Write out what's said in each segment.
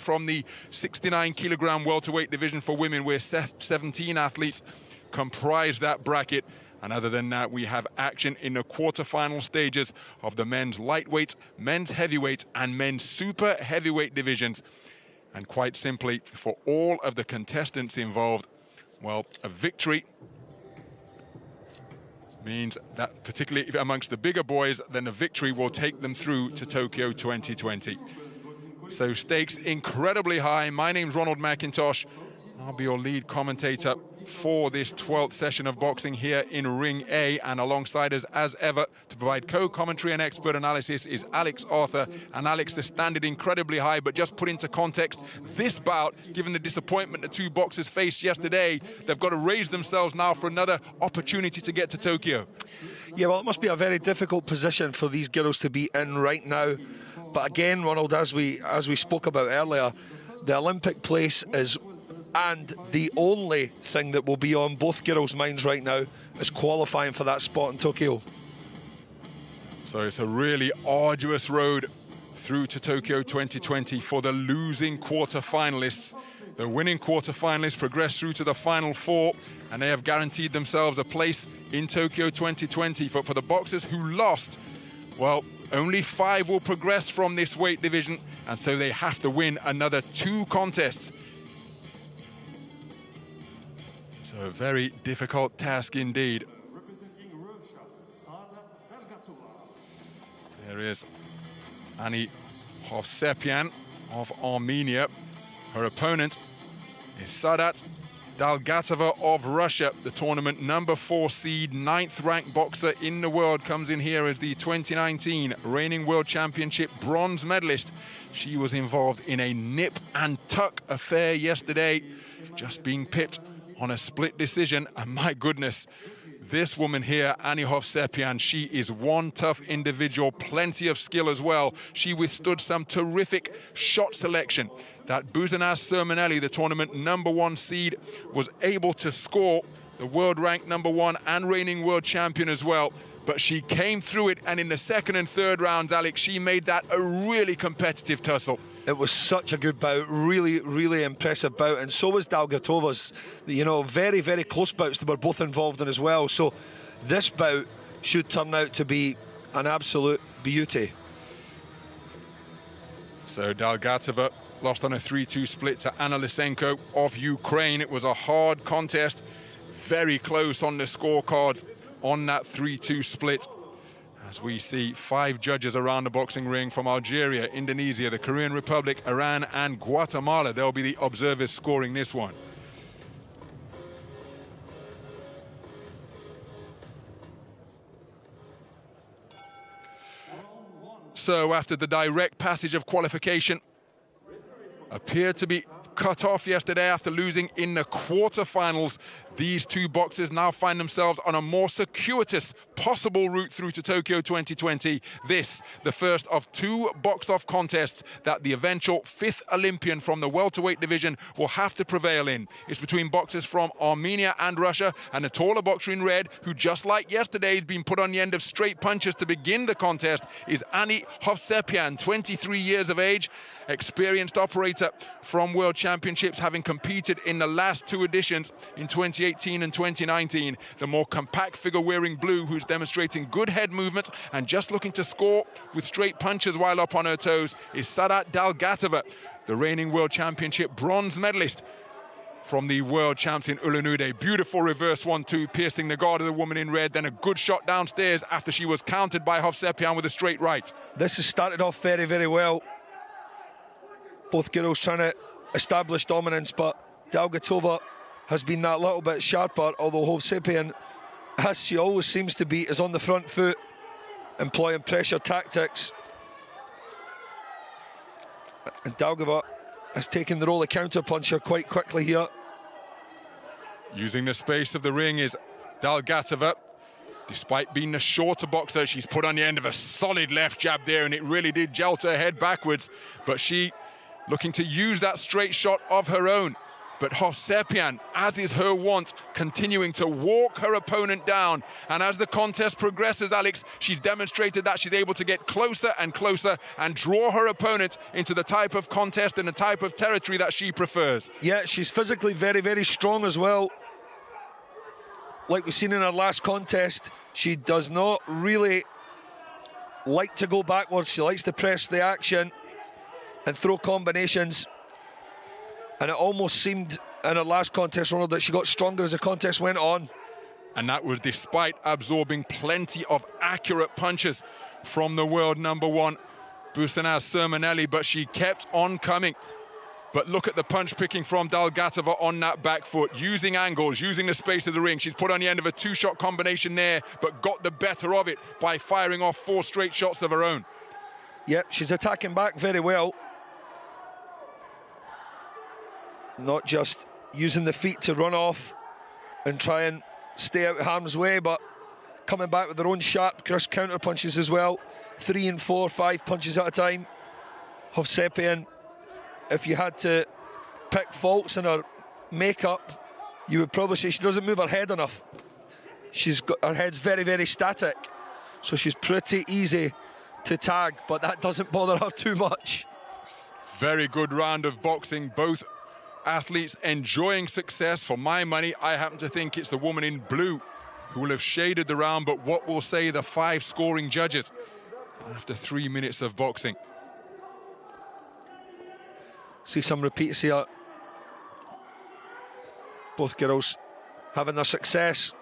from the 69 kilogram welterweight division for women where 17 athletes comprise that bracket. And other than that we have action in the quarterfinal stages of the men's lightweight men's heavyweight and men's super heavyweight divisions. And quite simply for all of the contestants involved well a victory means that particularly amongst the bigger boys then the victory will take them through to Tokyo 2020 so stakes incredibly high. My name's Ronald McIntosh. I'll be your lead commentator for this 12th session of boxing here in Ring A. And alongside us, as ever, to provide co-commentary and expert analysis is Alex Arthur. And Alex, the standard incredibly high, but just put into context, this bout, given the disappointment the two boxers faced yesterday, they've got to raise themselves now for another opportunity to get to Tokyo. Yeah, well, it must be a very difficult position for these girls to be in right now. But again, Ronald, as we as we spoke about earlier, the Olympic place is and the only thing that will be on both girls' minds right now is qualifying for that spot in Tokyo. So it's a really arduous road through to Tokyo 2020 for the losing quarter-finalists. The winning quarter-finalists progress through to the final four, and they have guaranteed themselves a place in Tokyo 2020. But for the boxers who lost, well, only five will progress from this weight division, and so they have to win another two contests. So a very difficult task indeed. There is Ani Hovsepian of Armenia. Her opponent is Sadat Dalgatova of Russia, the tournament number four seed, ninth ranked boxer in the world, comes in here as the 2019 reigning world championship bronze medalist. She was involved in a nip and tuck affair yesterday, just being pipped on a split decision. And my goodness, this woman here, Ani Hovsepian, she is one tough individual, plenty of skill as well. She withstood some terrific shot selection that Busenaz Sürmeneli, the tournament number one seed, was able to score the world ranked number one and reigning world champion as well. But she came through it, and in the second and third rounds, Alex, she made that a really competitive tussle. It was such a good bout, really, really impressive bout, and so was Dalgatova's. You know, very, very close bouts that were both involved in as well. So this bout should turn out to be an absolute beauty. So Dalgatova lost on a 3-2 split to Anna Lysenko of Ukraine. It was a hard contest, very close on the scorecard on that 3-2 split. As we see five judges around the boxing ring from Algeria, Indonesia, the Korean Republic, Iran and Guatemala. They'll be the observers scoring this one. So after the direct passage of qualification, appeared to be cut off yesterday after losing in the quarterfinals. These two boxers now find themselves on a more circuitous possible route through to Tokyo 2020. This, the first of two box-off contests that the eventual fifth Olympian from the welterweight division will have to prevail in. It's between boxers from Armenia and Russia, and a taller boxer in red, who just like yesterday has been put on the end of straight punches to begin the contest, is Annie Hovsepian, 23 years of age, experienced operator from World Championships, having competed in the last two editions in 2018 and 2019. The more compact figure wearing blue, who's demonstrating good head movement and just looking to score with straight punches while up on her toes, is Sadat Dalgatova, the reigning World Championship bronze medalist from the world champion Ulan-Ude. Beautiful reverse one-two, piercing the guard of the woman in red, then a good shot downstairs after she was countered by Hovsepian with a straight right. This has started off very, very well. Both girls trying to establish dominance, but Dalgatova has been that little bit sharper, although Hovsepian, as she always seems to be, is on the front foot, employing pressure tactics. And Dalgatova has taken the role of counter-puncher quite quickly here. Using the space of the ring is Dalgatova. Despite being the shorter boxer, she's put on the end of a solid left jab there, and it really did jolt her head backwards. But she looking to use that straight shot of her own. But Hovsepian, as is her wont, continuing to walk her opponent down. And as the contest progresses, Alex, she's demonstrated that she's able to get closer and closer and draw her opponent into the type of contest and the type of territory that she prefers. Yeah, she's physically very, very strong as well. Like we've seen in her last contest, she does not really like to go backwards. She likes to press the action and throw combinations and it almost seemed in her last contest, Ronald, that she got stronger as the contest went on. And that was despite absorbing plenty of accurate punches from the world number one, Busenaz Sürmeneli, but she kept on coming. But look at the punch picking from Dalgatova on that back foot, using angles, using the space of the ring. She's put on the end of a two-shot combination there, but got the better of it by firing off four straight shots of her own. Yep, she's attacking back very well. Not just using the feet to run off and try and stay out of harm's way, but coming back with their own sharp, crisp counter punches as well. Three and four, five punches at a time. Hovsepian, if you had to pick faults in her makeup, you would probably say she doesn't move her head enough. She's got her head's very, very static, so she's pretty easy to tag, but that doesn't bother her too much. Very good round of boxing, both athletes enjoying success. For my money, I happen to think it's the woman in blue who will have shaded the round, but what will say the five scoring judges after three minutes of boxing? See some repeats here. Both girls having their success.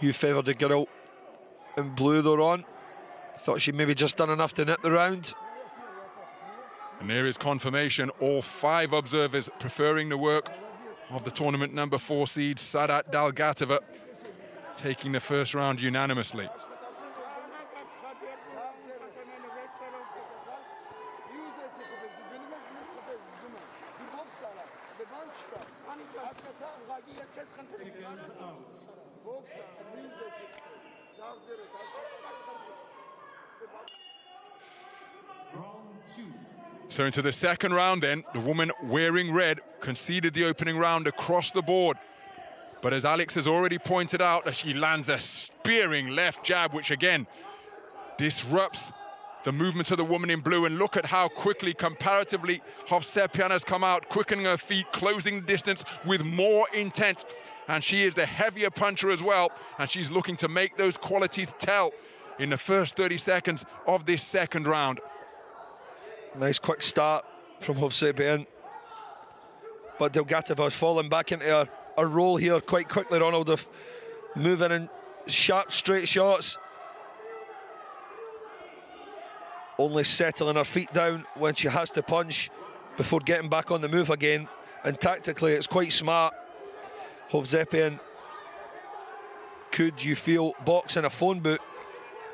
You favoured the girl in blue though, Ron. Thought she maybe just done enough to nip the round. And there is confirmation, all five observers preferring the work of the tournament number four seed, Sadat Dalgatova, taking the first round unanimously. So into the second round then, the woman wearing red conceded the opening round across the board. But as Alex has already pointed out, she lands a spearing left jab, which again disrupts the movement of the woman in blue. And look at how quickly, comparatively, Hovsepian has come out, quickening her feet, closing distance with more intent. And she is the heavier puncher as well. And she's looking to make those qualities tell in the first 30 seconds of this second round. Nice quick start from Hovsepian. But Dalgatova's falling back into a, a roll here quite quickly, Ronald, of moving in sharp, straight shots. Only settling her feet down when she has to punch before getting back on the move again. And tactically, it's quite smart. Hovsepian could, you feel, box in a phone book.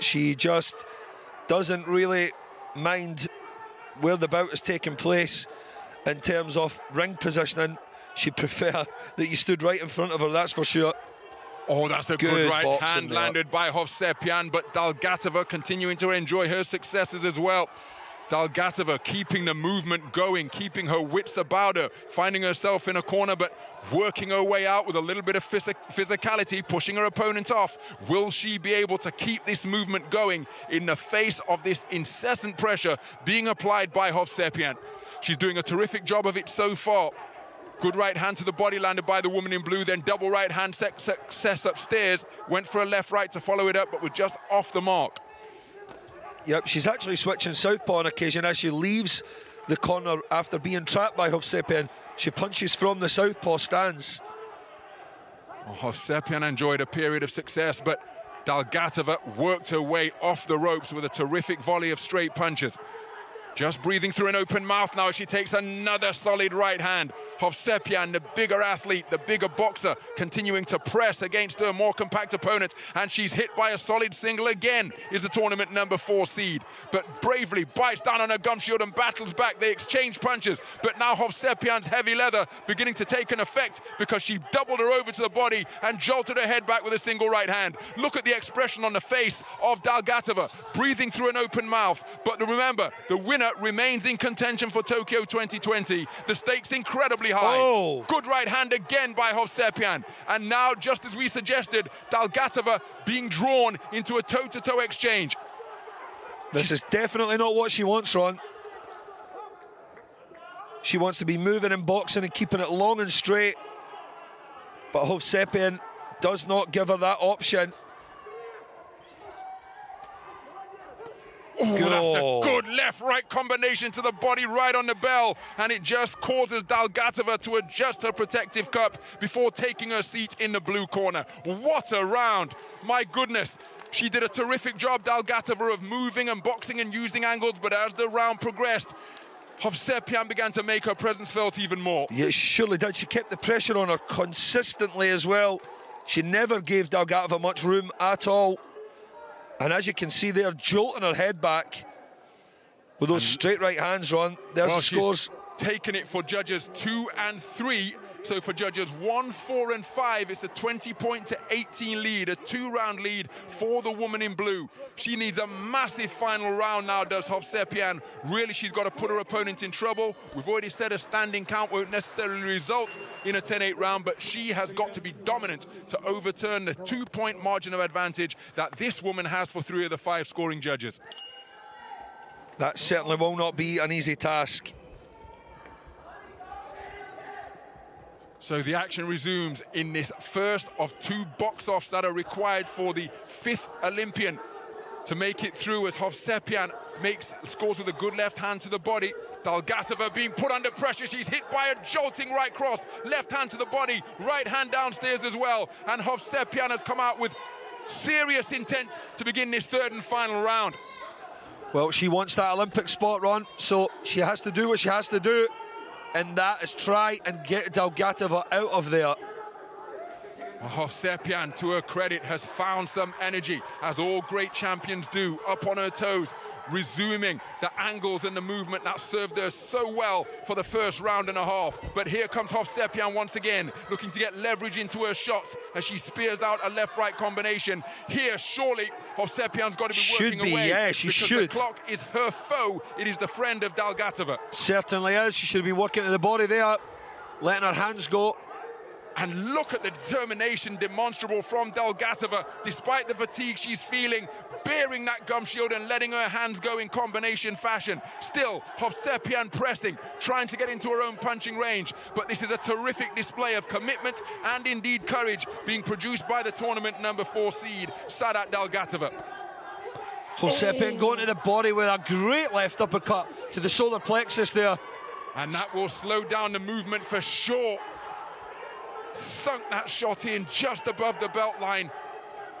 She just doesn't really mind where the bout is taking place in terms of ring positioning, she'd prefer that you stood right in front of her, that's for sure. Oh, that's a good, good right hand landed by Hovsepian, but Dalgatova continuing to enjoy her successes as well. Dalgatova keeping the movement going, keeping her wits about her, finding herself in a corner, but working her way out with a little bit of phys physicality, pushing her opponent off. Will she be able to keep this movement going in the face of this incessant pressure being applied by Hovsepian? She's doing a terrific job of it so far. Good right hand to the body landed by the woman in blue, then double right hand success upstairs. Went for a left right to follow it up, but was just off the mark. Yep, she's actually switching southpaw on occasion as she leaves the corner after being trapped by Hovsepian. She punches from the southpaw stance. Oh, Hovsepian enjoyed a period of success, but Dalgatova worked her way off the ropes with a terrific volley of straight punches. Just breathing through an open mouth now, she takes another solid right hand. Hovsepian, the bigger athlete, the bigger boxer, continuing to press against her more compact opponent. And she's hit by a solid single again, is the tournament number four seed. But bravely bites down on her gum shield and battles back. They exchange punches. But now Hovsepian's heavy leather beginning to take an effect because she doubled her over to the body and jolted her head back with a single right hand. Look at the expression on the face of Dalgatova, breathing through an open mouth. But remember, the winner remains in contention for Tokyo 2020. The stakes incredibly high. Oh. Good right hand again by Hovsepian. And now, just as we suggested, Dalgatova being drawn into a toe-to-toe exchange. This is definitely not what she wants, Ron. She wants to be moving and boxing and keeping it long and straight. But Hovsepian does not give her that option. Oh. a good left-right combination to the body right on the bell, and it just causes Dalgatova to adjust her protective cup before taking her seat in the blue corner. What a round! My goodness. She did a terrific job, Dalgatova, of moving and boxing and using angles, but as the round progressed, Hovsepian began to make her presence felt even more. Yeah, she surely did. She kept the pressure on her consistently as well. She never gave Dalgatova much room at all. And as you can see there, jolting her head back with those straight right hands, Ron. There's Well, the scores. Taking it for judges two and three. So for judges one, four, and five, it's a 20 point to 18 lead, a two round lead for the woman in blue. She needs a massive final round now, does Hovsepian. Really, she's got to put her opponent in trouble. We've already said a standing count won't necessarily result in a 10 8 round, but she has got to be dominant to overturn the two point margin of advantage that this woman has for three of the five scoring judges. That certainly will not be an easy task. So the action resumes in this first of two box-offs that are required for the fifth Olympian to make it through as Hovsepian makes scores with a good left hand to the body. Dalgatova being put under pressure. She's hit by a jolting right cross. Left hand to the body, right hand downstairs as well. And Hovsepian has come out with serious intent to begin this third and final round. Well, she wants that Olympic spot, Ron, so she has to do what she has to do, and that is try and get Dalgatova out of there. Oh, Hovsepian, to her credit, has found some energy, as all great champions do, up on her toes, resuming the angles and the movement that served her so well for the first round and a half. But here comes Hovsepian once again, looking to get leverage into her shots as she spears out a left-right combination. Here, surely, Hovsepian's got to be Should working be, away. yeah, she because should. the clock is her foe. It is the friend of Dalgatova. Certainly is. She should be working to the body there, letting her hands go. And look at the determination demonstrable from Dalgatova, despite the fatigue she's feeling, bearing that gum shield and letting her hands go in combination fashion. Still, Hovsepian pressing, trying to get into her own punching range. But this is a terrific display of commitment and indeed courage being produced by the tournament number four seed, Sadat Dalgatova. Hovsepian going to the body with a great left uppercut to the solar plexus there. And that will slow down the movement for sure. Sunk that shot in just above the belt line.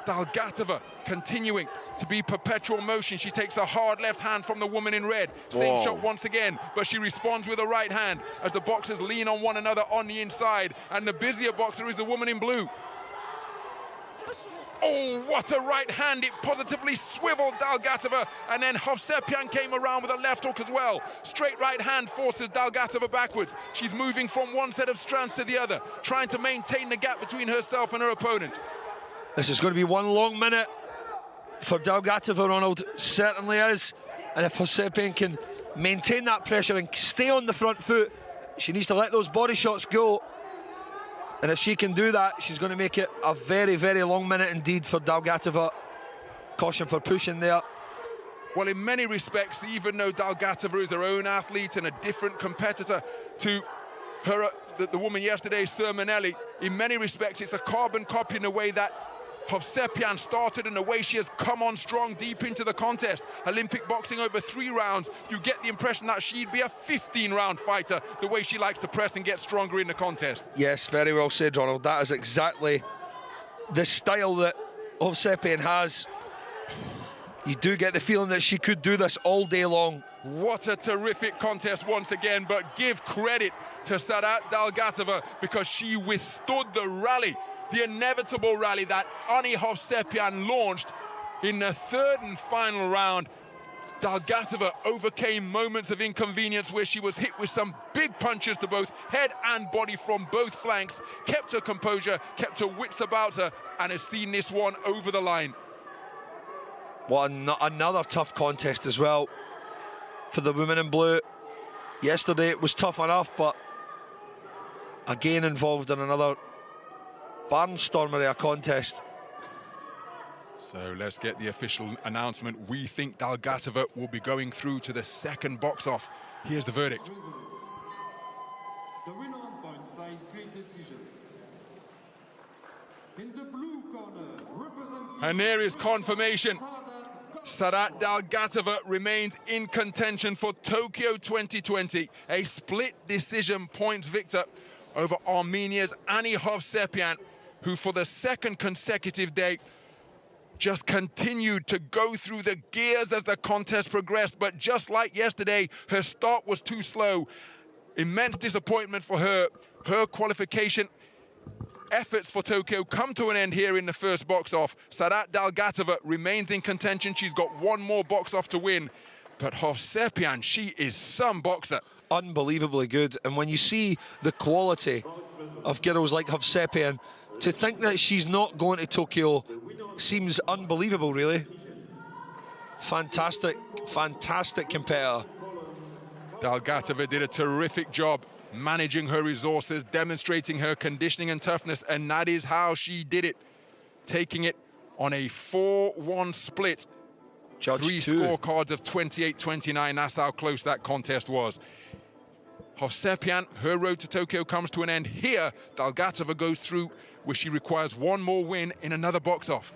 Dalgatova continuing to be perpetual motion. She takes a hard left hand from the woman in red. Same Whoa. shot once again, but she responds with a right hand as the boxers lean on one another on the inside. And the busier boxer is the woman in blue. Oh, what a right hand. It positively swiveled Dalgatova. And then Hovsepian came around with a left hook as well. Straight right hand forces Dalgatova backwards. She's moving from one set of strands to the other, trying to maintain the gap between herself and her opponent. This is going to be one long minute for Dalgatova, Ronald. Certainly is. And if Hovsepian can maintain that pressure and stay on the front foot, she needs to let those body shots go. And if she can do that, she's going to make it a very, very long minute indeed for Dalgatova. Caution for pushing there. Well, in many respects, even though Dalgatova is her own athlete and a different competitor to her, the, the woman yesterday, Sürmeneli, in many respects, it's a carbon copy in the way that Hovsepian started and the way she has come on strong deep into the contest. Olympic boxing over three rounds, you get the impression that she'd be a 15-round fighter, the way she likes to press and get stronger in the contest. Yes, very well said, Ronald. That is exactly the style that Hovsepian has. You do get the feeling that she could do this all day long. What a terrific contest once again, but give credit to Sarat Dalgatova because she withstood the rally, the inevitable rally that Ani Hovsepian launched in the third and final round. Dalgatova overcame moments of inconvenience where she was hit with some big punches to both head and body from both flanks, kept her composure, kept her wits about her, and has seen this one over the line. One another tough contest as well for the women in blue. Yesterday it was tough enough, but again involved in another barnstormer of a contest. So let's get the official announcement. We think Dalgatova will be going through to the second box off. Here's the verdict. The winner on points by split decision. In the blue corner, representing... And there is confirmation. Sarat Sarat Dalgatova remains in contention for Tokyo 2020. A split decision points victor over Armenia's Ani Hovsepian, who for the second consecutive day just continued to go through the gears as the contest progressed. But just like yesterday, her start was too slow. Immense disappointment for her. Her qualification efforts for Tokyo come to an end here in the first box off. Sarat Dalgatova remains in contention. She's got one more box off to win. But Hovsepian, she is some boxer. Unbelievably good. And when you see the quality of girls like Hovsepian, to think that she's not going to Tokyo seems unbelievable, really. Fantastic, fantastic competitor. Dalgatova did a terrific job managing her resources, demonstrating her conditioning and toughness, and that is how she did it, taking it on a 4-1 split. Judge Three scorecards of 28-29, that's how close that contest was. Hovsepian, her road to Tokyo comes to an end here. Dalgatova goes through where she requires one more win in another box off.